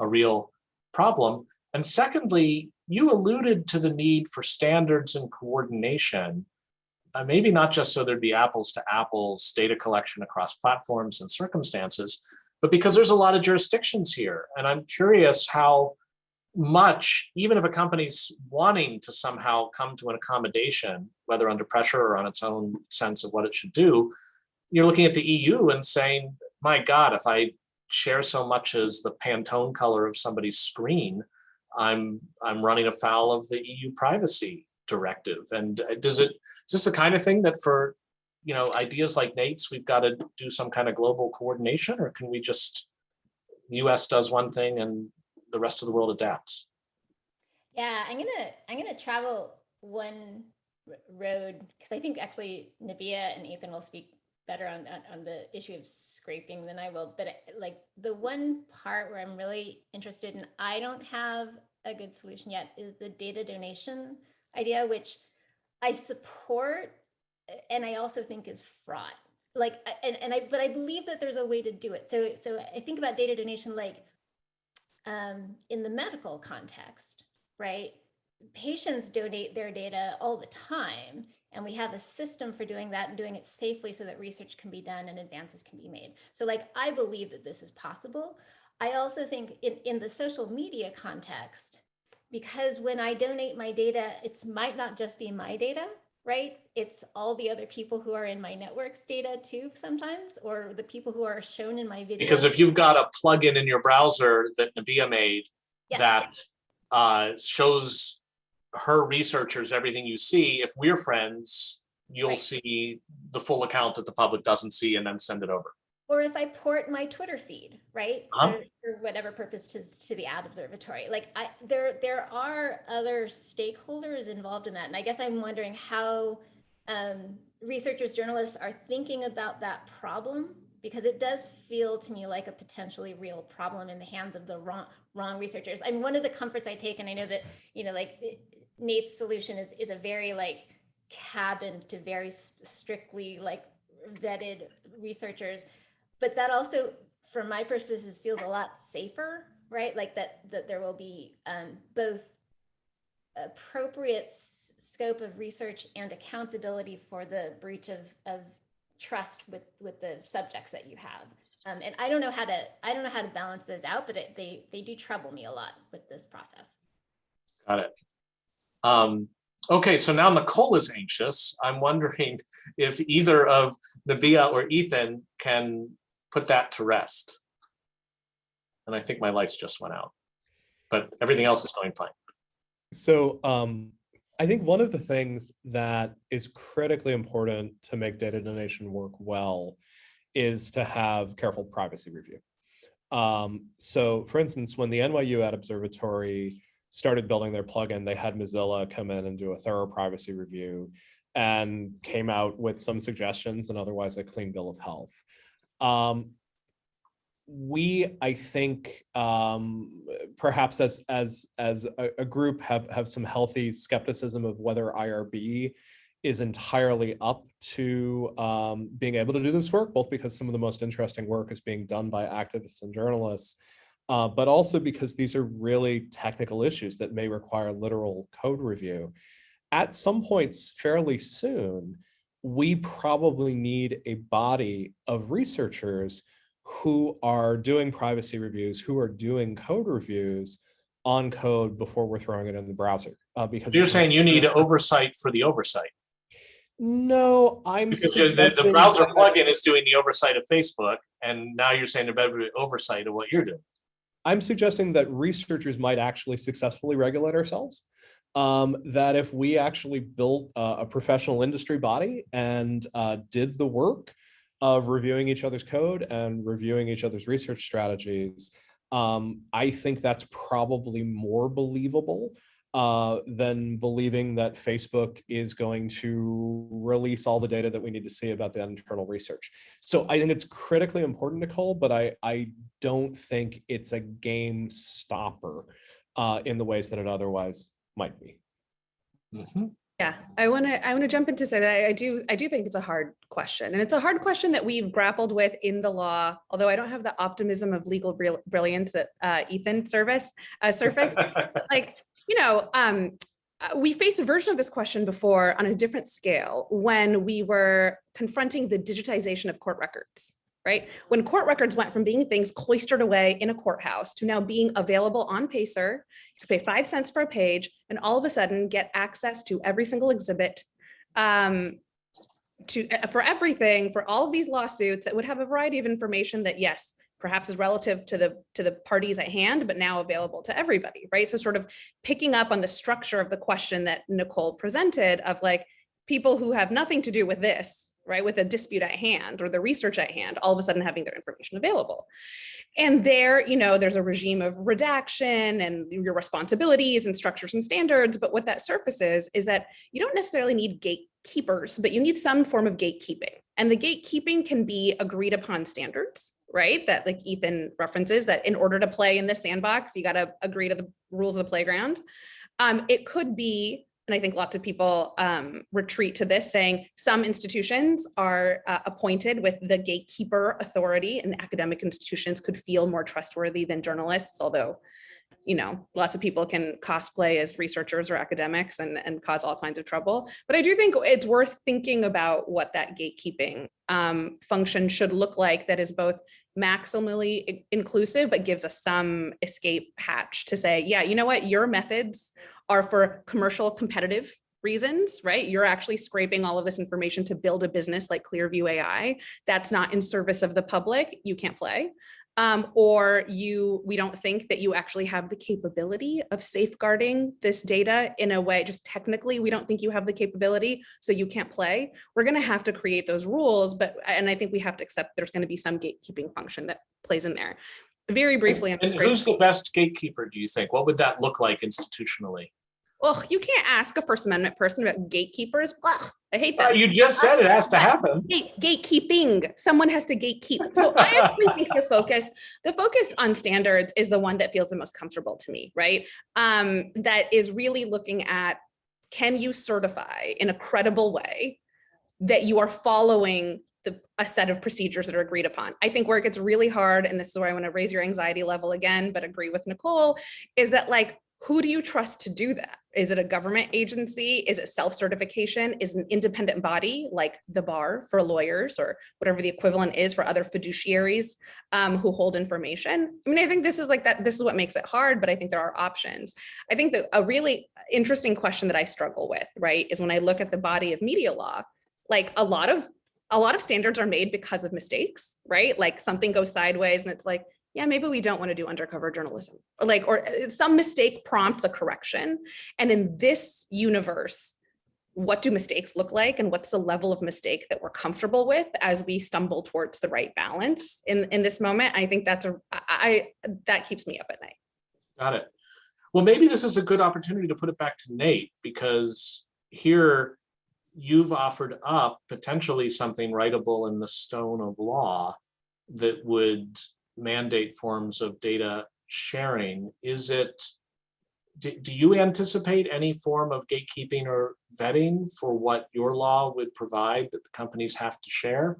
a real problem? And secondly, you alluded to the need for standards and coordination, uh, maybe not just so there'd be apples to apples data collection across platforms and circumstances, but because there's a lot of jurisdictions here. And I'm curious how much, even if a company's wanting to somehow come to an accommodation, whether under pressure or on its own sense of what it should do, you're looking at the EU and saying, my God, if I share so much as the Pantone color of somebody's screen, I'm I'm running afoul of the EU privacy directive. And uh, does it, is this the kind of thing that for, you know, ideas like Nate's, we've got to do some kind of global coordination or can we just, US does one thing and the rest of the world adapts? Yeah, I'm gonna I'm gonna travel one road because I think actually Nabiha and Ethan will speak better on, on the issue of scraping than I will. But like the one part where I'm really interested in, I don't have a good solution yet, is the data donation idea, which I support and I also think is fraught. Like, and, and I, but I believe that there's a way to do it. So, so I think about data donation like um, in the medical context, right? Patients donate their data all the time, and we have a system for doing that and doing it safely so that research can be done and advances can be made. So like, I believe that this is possible. I also think in, in the social media context, because when I donate my data, it's might not just be my data, right? It's all the other people who are in my network's data too sometimes, or the people who are shown in my video. Because if you've got a plugin in your browser that Nabiha made Yes. that uh, shows her researchers everything you see, if we're friends, you'll Right. see the full account that the public doesn't see and then send it over. Or if I port my Twitter feed, right? Uh-huh. For, for whatever purpose to, to the ad observatory. Like I, there, there are other stakeholders involved in that. And I guess I'm wondering how um, researchers, journalists are thinking about that problem because it does feel to me like a potentially real problem in the hands of the wrong, wrong researchers. I mean, one of the comforts I take, and I know that, you know, like Nate's solution is, is a very like cabin to very strictly like vetted researchers but that also from my perspective feels a lot safer right like that that there will be um, both appropriate scope of research and accountability for the breach of of trust with with the subjects that you have um, and i don't know how to i don't know how to balance those out but it, they they do trouble me a lot with this process Got it. Um, okay, so now Nicole is anxious. I'm wondering if either of Nabiha or Ethan can put that to rest. And I think my lights just went out, but everything else is going fine. So um, I think one of the things that is critically important to make data donation work well is to have careful privacy review. Um, so for instance, when the NYU Ad Observatory started building their plugin, they had Mozilla come in and do a thorough privacy review and came out with some suggestions and otherwise a clean bill of health. Um, we, I think, um, perhaps as as as a, a group have have some healthy skepticism of whether IRB is entirely up to um, being able to do this work, both because some of the most interesting work is being done by activists and journalists, uh, but also because these are really technical issues that may require literal code review. At some points fairly soon, we probably need a body of researchers who are doing privacy reviews, who are doing code reviews on code before we're throwing it in the browser. Uh, because You're saying you need oversight for the oversight. No, I'm. Because the- the, browser plugin is doing the oversight of Facebook, and now you're saying about oversight of what you're doing. I'm suggesting that researchers might actually successfully regulate ourselves. Um, that if we actually built a, a professional industry body and uh, did the work of reviewing each other's code and reviewing each other's research strategies, um, I think that's probably more believable uh, than believing that Facebook is going to release all the data that we need to see about the internal research. So I think it's critically important, Nicole, but I, I don't think it's a game stopper uh, in the ways that it otherwise might be. Mhm. Yeah, I want to I want to jump in to say that I, I do I do think it's a hard question, and it's a hard question that we've grappled with in the law. Although I don't have the optimism of legal brilliance that uh, Ethan service uh, surface, like you know, um, uh, we faced a version of this question before on a different scale when we were confronting the digitization of court records. Right? When court records went from being things cloistered away in a courthouse to now being available on Pacer, to pay five cents for a page and all of a sudden get access to every single exhibit um, to uh, for everything for all of these lawsuits that would have a variety of information that yes perhaps is relative to the to the parties at hand but now available to everybody right? So sort of picking up on the structure of the question that nicole presented of like people who have nothing to do with this right with a dispute at hand or the research at hand all of a sudden having their information available and there, you know, there's a regime of redaction and your responsibilities and structures and standards. But what that surfaces is that you don't necessarily need gatekeepers, but you need some form of gatekeeping. And the gatekeeping can be agreed upon standards, right? That like Ethan references that in order to play in this sandbox, you got to agree to the rules of the playground. Um, it could be and I think lots of people um, retreat to this saying some institutions are uh, appointed with the gatekeeper authority and academic institutions could feel more trustworthy than journalists, although you know, lots of people can cosplay as researchers or academics and, and cause all kinds of trouble. But I do think it's worth thinking about what that gatekeeping um, function should look like that is both maximally inclusive, but gives us some escape hatch to say, yeah, you know what, your methods are for commercial competitive reasons, right? You're actually scraping all of this information to build a business like Clearview AI. That's not in service of the public. You can't play. Um, or you, we don't think that you actually have the capability of safeguarding this data in a way, just technically, we don't think you have the capability, so you can't play. We're gonna have to create those rules, but, and I think we have to accept there's gonna be some gatekeeping function that plays in there. Very briefly. on And who's the best gatekeeper, do you think? What would that look like institutionally? Oh, you can't ask a First Amendment person about gatekeepers. Ugh, I hate Uh, that. You just said it has to happen. Gate, gatekeeping, someone has to gatekeep. So I actually think the focus, the focus on standards is the one that feels the most comfortable to me, right? Um, that is really looking at, can you certify in a credible way that you are following the, a set of procedures that are agreed upon? I think where it gets really hard, and this is where I want to raise your anxiety level again, but agree with Nicole, is that like, who do you trust to do that? Is it a government agency? Is it self-certification? Is an independent body like the bar for lawyers or whatever the equivalent is for other fiduciaries um, who hold information? I mean, I think this is like that, this is what makes it hard, but I think there are options. I think that a really interesting question that I struggle with, right, is when I look at the body of media law, like a lot of a lot of standards are made because of mistakes, right? Like something goes sideways and it's like, yeah, maybe we don't want to do undercover journalism or like, or uh, some mistake prompts a correction. And in this universe, what do mistakes look like and what's the level of mistake that we're comfortable with as we stumble towards the right balance in, in this moment? I think that's a, I, I- that keeps me up at night. Got it. Well, maybe this is a good opportunity to put it back to Nate, because here you've offered up potentially something writable in the stone of law that would mandate forms of data sharing. Is it, do, do you anticipate any form of gatekeeping or vetting for what your law would provide that the companies have to share?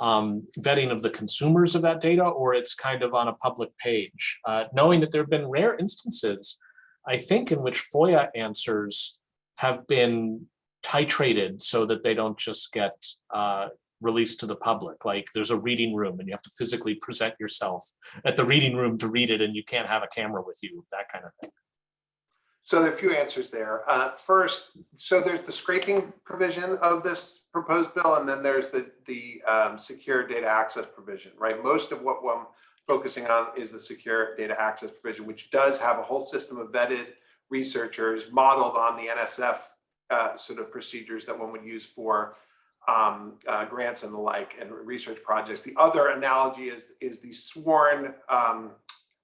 um, vetting of the consumers of that data, or it's kind of on a public page, uh, knowing that there have been rare instances, I think, in which FOIA answers have been titrated so that they don't just get uh, released to the public. Like there's a reading room and you have to physically present yourself at the reading room to read it and you can't have a camera with you, that kind of thing. So there are a few answers there. Uh, First, so there's the scraping provision of this proposed bill, and then there's the, the um, secure data access provision, right? Most of what I'm focusing on is the secure data access provision, which does have a whole system of vetted researchers modeled on the NSF uh, sort of procedures that one would use for um, uh, grants and the like and research projects. The other analogy is, is the sworn um,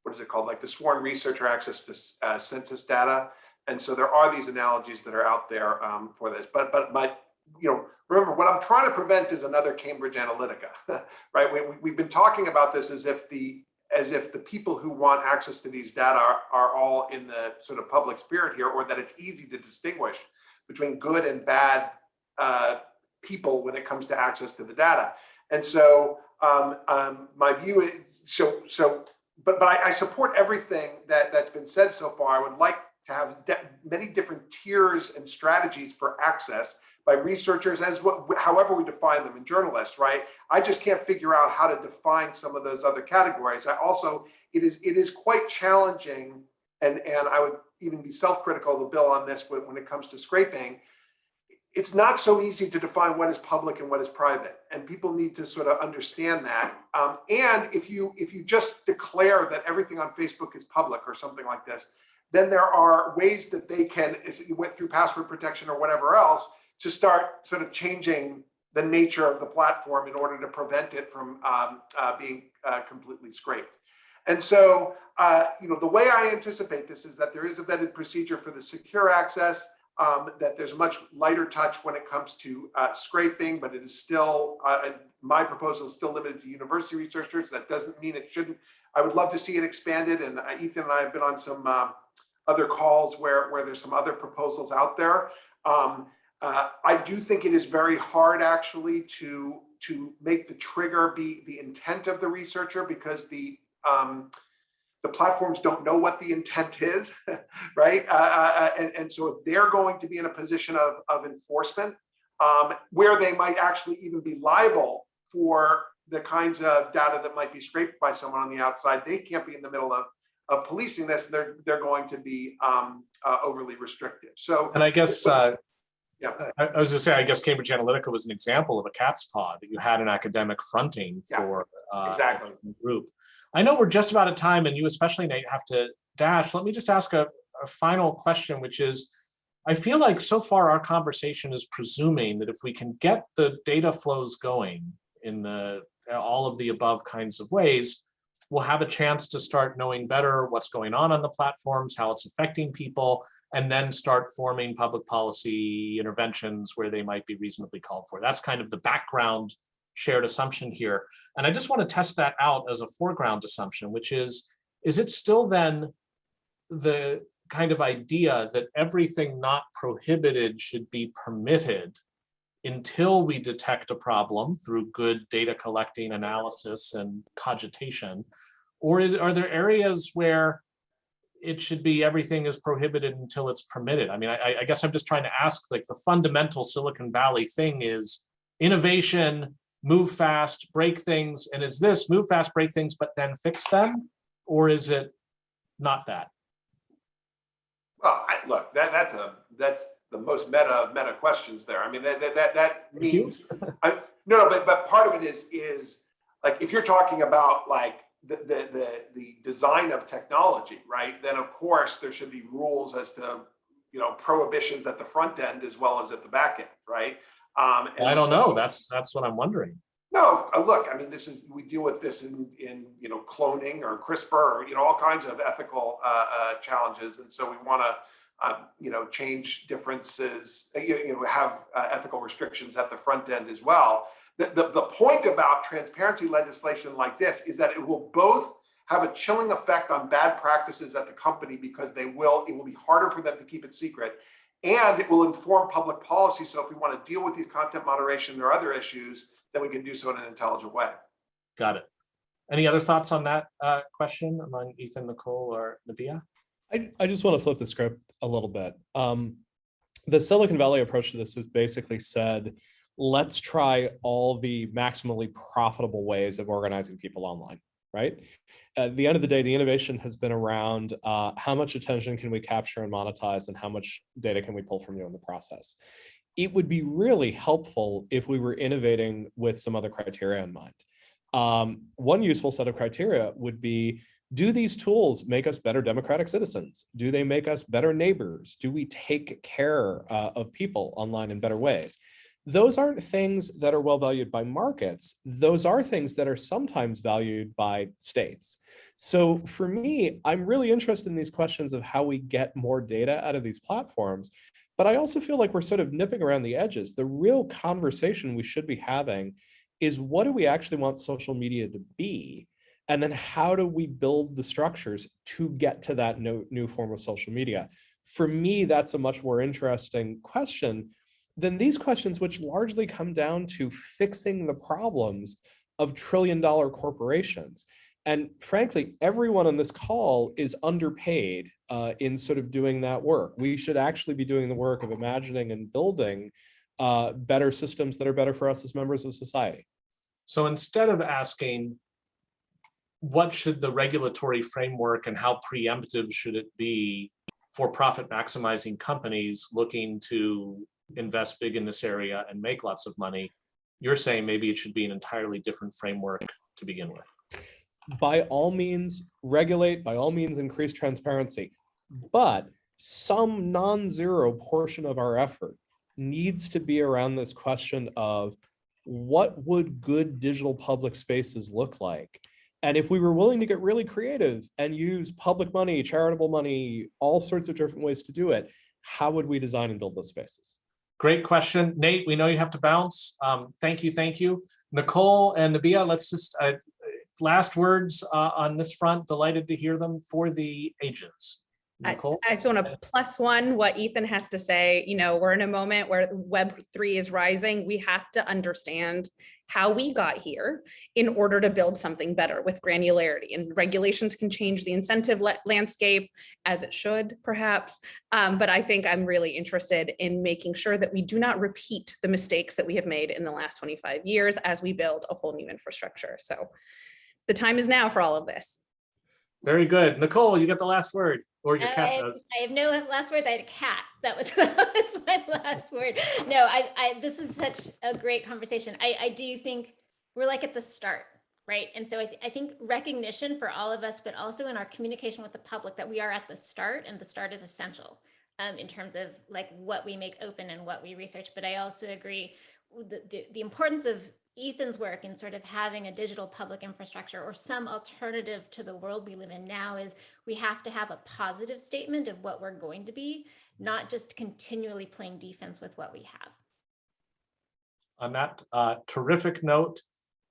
what is it called, like the sworn researcher access to uh, census data. And so there are these analogies that are out there um, for this. But but but you know, remember what I'm trying to prevent is another Cambridge Analytica, right? We, we, we've been talking about this as if the as if the people who want access to these data are, are all in the sort of public spirit here, or that it's easy to distinguish between good and bad uh, people when it comes to access to the data. And so um, um, my view is so so but but I, I support everything that that's been said so far. I would like to have many different tiers and strategies for access by researchers as what however we define them and journalists right i just can't figure out how to define some of those other categories i also it is it is quite challenging and and i would even be self-critical of the bill on this when, when it comes to scraping it's not so easy to define what is public and what is private and people need to sort of understand that. Um, and if you if you just declare that everything on facebook is public or something like this then there are ways that they can as you went through password protection or whatever else to start sort of changing the nature of the platform in order to prevent it from um, uh, being uh, completely scraped. And so uh, you know the way i anticipate this is that there is a vetted procedure for the secure access um, that there's a much lighter touch when it comes to uh, scraping, but it is still, uh, my proposal is still limited to university researchers. That doesn't mean it shouldn't. I would love to see it expanded. And uh, Ethan and I have been on some uh, other calls where, where there's some other proposals out there. Um, uh, I do think it is very hard actually to, to make the trigger be the intent of the researcher because the, um, the platforms don't know what the intent is, right? Uh, uh, and, and so if they're going to be in a position of, of enforcement, um, where they might actually even be liable for the kinds of data that might be scraped by someone on the outside, they can't be in the middle of, of policing this. They're, they're going to be um, uh, overly restrictive. So And I guess, uh, Yeah. I, I was gonna say, I guess Cambridge Analytica was an example of a cat's paw that you had an academic fronting Yeah, for. uh, exactly. a Group. I know we're just about at time and you especially Nate have to dash. Let me just ask a, a final question, which is, I feel like so far our conversation is presuming that if we can get the data flows going in the, all of the above kinds of ways, we'll have a chance to start knowing better what's going on on the platforms, how it's affecting people, and then start forming public policy interventions where they might be reasonably called for. That's kind of the background shared assumption here. And I just want to test that out as a foreground assumption, which is, is it still then the kind of idea that everything not prohibited should be permitted until we detect a problem through good data collecting analysis and cogitation? Or is, are there areas where it should be everything is prohibited until it's permitted? I mean, I, I guess I'm just trying to ask, like, the fundamental Silicon Valley thing is innovation, move fast, break things, and is this move fast, break things, but then fix them? Or is it not that? Well, I, look, that, that's a, that's the most meta of meta questions there. I mean, that, that, that, that means, I, no, no, but, but part of it is, is like, if you're talking about like the, the, the, the design of technology, right? Then of course, there should be rules as to, you know, prohibitions at the front end as well as at the back end, right? Um, and I don't know. That's, that's what I'm wondering. no, uh, look, I mean, this is, we deal with this in, in, you know, cloning or CRISPR, or, you know, all kinds of ethical, uh, uh, challenges. And so we want to, uh, you know, change differences, uh, you, you know, have uh, ethical restrictions at the front end as well. The, the, the point about transparency legislation like this is that it will both have a chilling effect on bad practices at the company because they will, it will be harder for them to keep it secret. And it will inform public policy. So if we want to deal with these content moderation or other issues, then we can do so in an intelligent way. Got it. Any other thoughts on that uh, question among Ethan, Nicole, or Nabiha? I, I just want to flip the script a little bit. Um, the Silicon Valley approach to this is basically said, let's try all the maximally profitable ways of organizing people online, right? At the end of the day, the innovation has been around uh, how much attention can we capture and monetize and how much data can we pull from you in the process. It would be really helpful if we were innovating with some other criteria in mind. Um, one useful set of criteria would be do these tools make us better democratic citizens? Do they make us better neighbors? Do we take care uh, of people online in better ways? Those aren't things that are well valued by markets. Those are things that are sometimes valued by states. So for me, I'm really interested in these questions of how we get more data out of these platforms. But I also feel like we're sort of nipping around the edges. The real conversation we should be having is what do we actually want social media to be? And then how do we build the structures to get to that new form of social media? For me, that's a much more interesting question than these questions, which largely come down to fixing the problems of trillion dollar corporations. And frankly, everyone on this call is underpaid uh, in sort of doing that work. We should actually be doing the work of imagining and building uh, better systems that are better for us as members of society. So instead of asking, what should the regulatory framework and how preemptive should it be for profit maximizing companies looking to invest big in this area and make lots of money, you're saying maybe it should be an entirely different framework to begin with. by all means regulate, by all means increase transparency. But some non-zero portion of our effort needs to be around this question of what would good digital public spaces look like? And if we were willing to get really creative and use public money, charitable money, all sorts of different ways to do it, how would we design and build those spaces? Great question. Nate, we know you have to bounce. Um, thank you, thank you. Nicole and Nabiha, let's just, uh, last words uh, on this front. Delighted to hear them for the ages. I- Nicole? I just want to plus one what Ethan has to say. You know, we're in a moment where Web three is rising. We have to understand how we got here in order to build something better with granularity and regulations can change the incentive landscape as it should perhaps. Um, but I think I'm really interested in making sure that we do not repeat the mistakes that we have made in the last 25 years as we build a whole new infrastructure. So the time is now for all of this. Very good. Nicole, you get the last word, or your I cat have- does. I have no last words. I had a cat. That was, that was my last word. No, I, I, this was such a great conversation. I, I do think we're like at the start, right? And so I, th- I think recognition for all of us, but also in our communication with the public that we are at the start and the start is essential um, in terms of like what we make open and what we research. But I also agree with the, the, the importance of Ethan's work in sort of having a digital public infrastructure or some alternative to the world we live in now is we have to have a positive statement of what we're going to be, not just continually playing defense with what we have. On that uh, terrific note,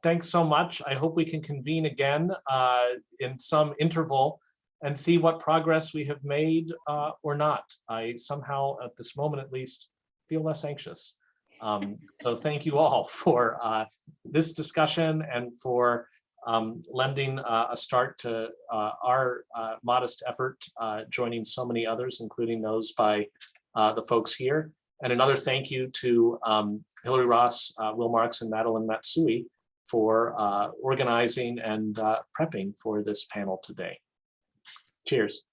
thanks so much. I hope we can convene again uh, in some interval and see what progress we have made uh, or not. I somehow, at this moment at least, feel less anxious. Um, So thank you all for uh, this discussion and for um, lending uh, a start to uh, our uh, modest effort, uh, joining so many others, including those by uh, the folks here. And another thank you to um, Hilary Ross, uh, Will Marks, and Madeline Matsui for uh, organizing and uh, prepping for this panel today. Cheers.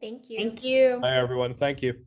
Thank you. Thank you. Hi, everyone. Thank you.